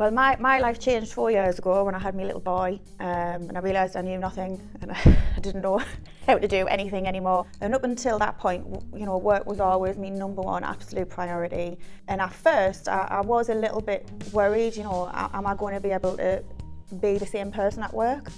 Well, my, my life changed four years ago when I had my little boy um, and I realised I knew nothing and I didn't know how to do anything anymore. And up until that point, you know, work was always my number one absolute priority. And at first, I, I was a little bit worried, you know, am I going to be able to be the same person at work?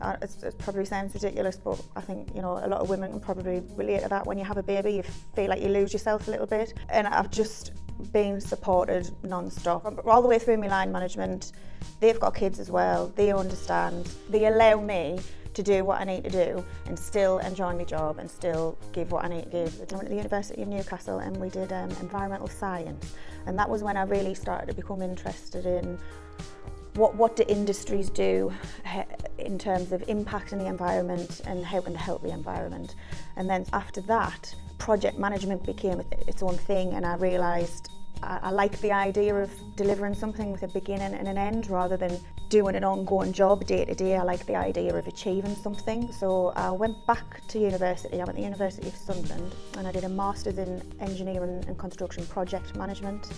Uh, it probably sounds ridiculous, but I think you know a lot of women can probably relate to that. When you have a baby, you feel like you lose yourself a little bit. And I've just been supported non-stop. All the way through my line management, they've got kids as well. They understand. They allow me to do what I need to do and still enjoy my job and still give what I need to give. I went to the University of Newcastle and we did um, environmental science and that was when I really started to become interested in what, what do industries do in terms of impacting the environment and helping to help the environment. And then after that, project management became its own thing and I realised I, I like the idea of delivering something with a beginning and an end rather than doing an ongoing job day to day. I like the idea of achieving something. So I went back to university. I went to the University of Sunderland and I did a Masters in Engineering and Construction Project Management.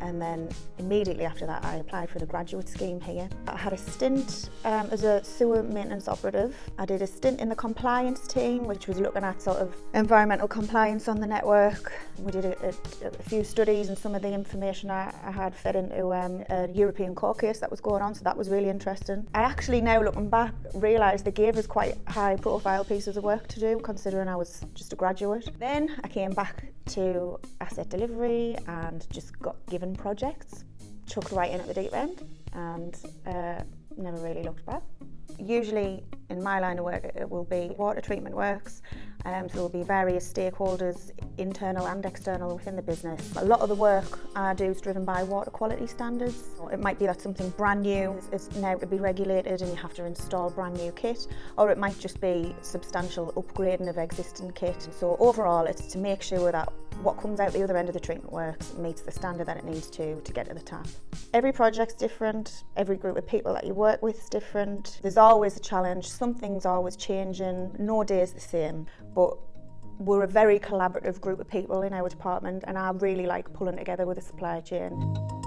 And then immediately after that I applied for the graduate scheme here. I had a stint um, as a sewer maintenance operative. I did a stint in the compliance team which was looking at sort of environmental compliance on the network. We did a, a, a few studies and some of the information I, I had fed into um, a European court case that was going on so that was really interesting. I actually now looking back realised they gave us quite high profile pieces of work to do considering I was just a graduate. Then I came back to asset delivery and just got given projects, chucked right in at the deep end and uh, never really looked back. Usually in my line of work it will be water treatment works, um, so there will be various stakeholders, internal and external within the business. A lot of the work I do is driven by water quality standards. It might be that something brand new is, is now to be regulated and you have to install brand new kit, or it might just be substantial upgrading of existing kit. So overall it's to make sure that what comes out the other end of the treatment works meets the standard that it needs to to get to the tap. Every project's different, every group of people that you work with is different. There's always a challenge, something's always changing, no day is the same, but we're a very collaborative group of people in our department and I really like pulling together with the supply chain.